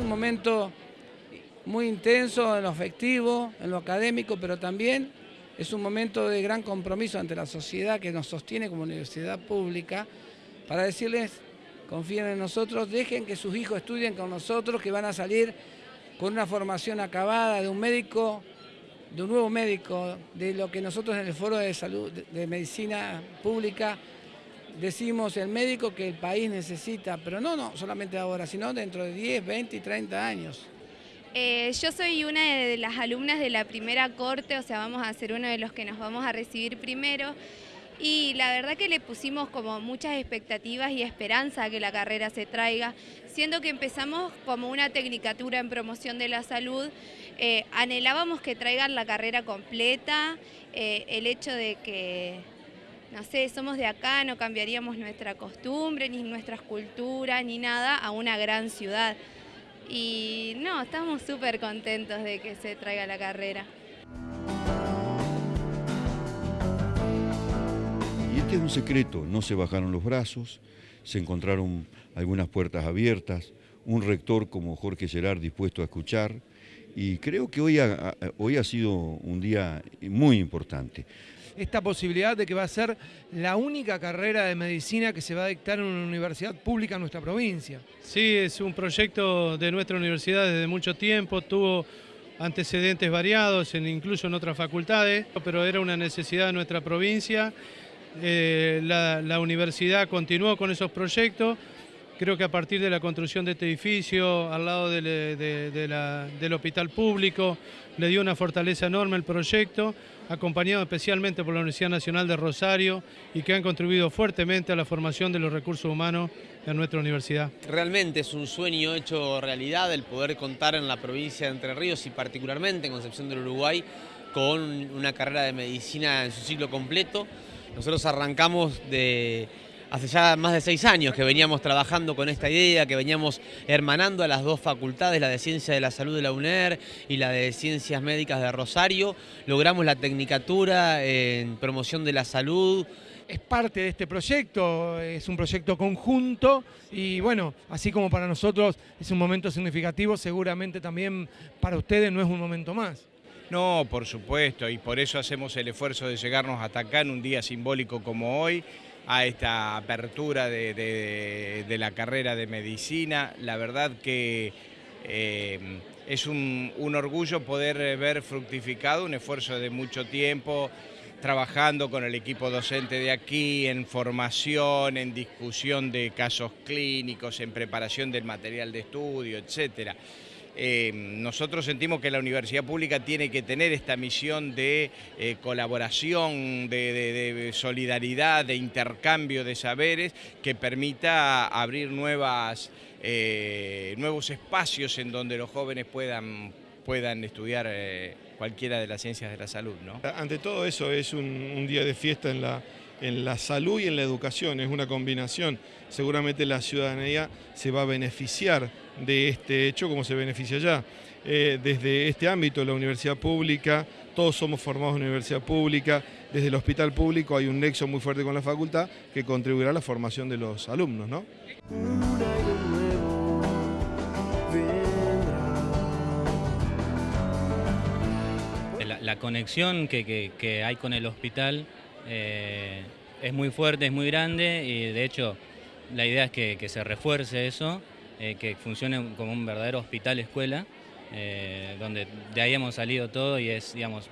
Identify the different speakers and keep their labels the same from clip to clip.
Speaker 1: un momento muy intenso en lo afectivo, en lo académico, pero también es un momento de gran compromiso ante la sociedad que nos sostiene como universidad pública para decirles, confíen en nosotros, dejen que sus hijos estudien con nosotros, que van a salir con una formación acabada de un médico, de un nuevo médico, de lo que nosotros en el Foro de Salud, de Medicina Pública, decimos el médico que el país necesita, pero no, no solamente ahora, sino dentro de 10, 20 y 30 años.
Speaker 2: Eh, yo soy una de las alumnas de la primera corte, o sea, vamos a ser uno de los que nos vamos a recibir primero. Y la verdad que le pusimos como muchas expectativas y esperanza a que la carrera se traiga, siendo que empezamos como una tecnicatura en promoción de la salud, eh, anhelábamos que traigan la carrera completa, eh, el hecho de que no sé, somos de acá, no cambiaríamos nuestra costumbre, ni nuestras culturas, ni nada a una gran ciudad. Y no, estamos súper contentos de que se traiga la carrera.
Speaker 3: Y este es un secreto, no se bajaron los brazos, se encontraron algunas puertas abiertas, un rector como Jorge Gerard dispuesto a escuchar, y creo que hoy hoy ha sido un día muy importante
Speaker 4: esta posibilidad de que va a ser la única carrera de medicina que se va a dictar en una universidad pública en nuestra provincia.
Speaker 5: Sí, es un proyecto de nuestra universidad desde mucho tiempo, tuvo antecedentes variados, en, incluso en otras facultades, pero era una necesidad de nuestra provincia. Eh, la, universidad continuó con esos proyectos, Creo que a partir de la construcción de este edificio, al lado del hospital público, le dio una fortaleza enorme el proyecto acompañado especialmente por la Universidad Nacional de Rosario y que han contribuido fuertemente a la formación de los recursos humanos en nuestra universidad.
Speaker 6: Realmente es un sueño hecho realidad el poder contar en la provincia de Entre Ríos y particularmente en Concepción del Uruguay con una carrera de medicina en su ciclo completo. Nosotros arrancamos de hace ya más de seis años que veníamos trabajando con esta idea, que veníamos hermanando a las dos facultades, la de Ciencia de la Salud de la UNER y la de Ciencias Médicas de Rosario. Logramos la tecnicatura en promoción de la salud,
Speaker 4: es parte de este proyecto, es un proyecto conjunto y bueno, así como para nosotros es un momento significativo, seguramente también para ustedes no es un momento más.
Speaker 7: No, por supuesto, y por eso hacemos el esfuerzo de llegarnos hasta acá en un día simbólico como hoy a esta apertura de, la carrera de medicina. La verdad que eh, es un, orgullo poder ver fructificado un esfuerzo de mucho tiempo, trabajando con el equipo docente de aquí, en formación, en discusión de casos clínicos, en preparación del material de estudio, etcétera. Eh, nosotros sentimos que la universidad pública tiene que tener esta misión de eh, colaboración, de, solidaridad, de intercambio de saberes que permita abrir nuevas, eh, nuevos espacios en donde los jóvenes puedan, puedan estudiar cualquiera de las ciencias de la salud.
Speaker 8: Ante todo eso es un día de fiesta en la en la salud y en la educación, es una combinación. Seguramente la ciudadanía se va a beneficiar de este hecho como se beneficia ya. Eh, desde este ámbito, la universidad pública, todos somos formados en universidad pública, desde el hospital público hay un nexo muy fuerte con la facultad que contribuirá a la formación de los alumnos. ¿no?
Speaker 9: La, conexión que hay con el hospital eh, es muy fuerte, es muy grande y de hecho la idea es que, se refuerce eso, eh, que funcione como un verdadero hospital escuela, eh, donde de ahí hemos salido todo y es, digamos,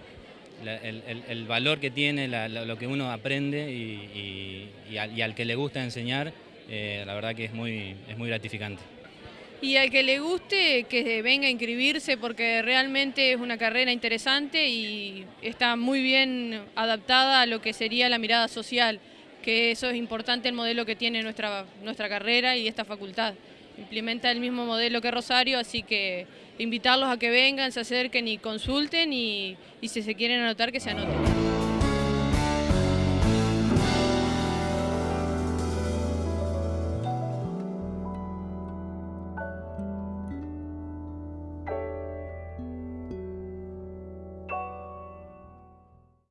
Speaker 9: el, valor que tiene, lo que uno aprende y, al, que le gusta enseñar, la verdad que es muy, es muy gratificante.
Speaker 10: Y al que le guste, que venga a inscribirse porque realmente es una carrera interesante y está muy bien adaptada a lo que sería la mirada social, que eso es importante el modelo que tiene nuestra, nuestra carrera y esta facultad. Implementa el mismo modelo que Rosario, así que invitarlos a que vengan, se acerquen y consulten y, y si se quieren anotar que se anoten.